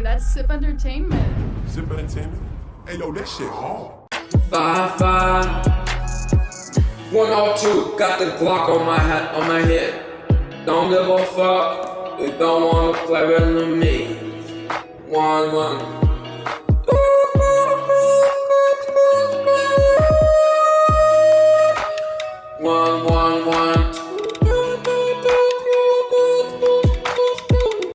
That's Sip Entertainment. Sip Entertainment? Hey, yo, that shit hard. Five, five. 102, got the Glock on my hat, on my head. Don't give a fuck, they don't wanna play with me. One, one. One, one, one.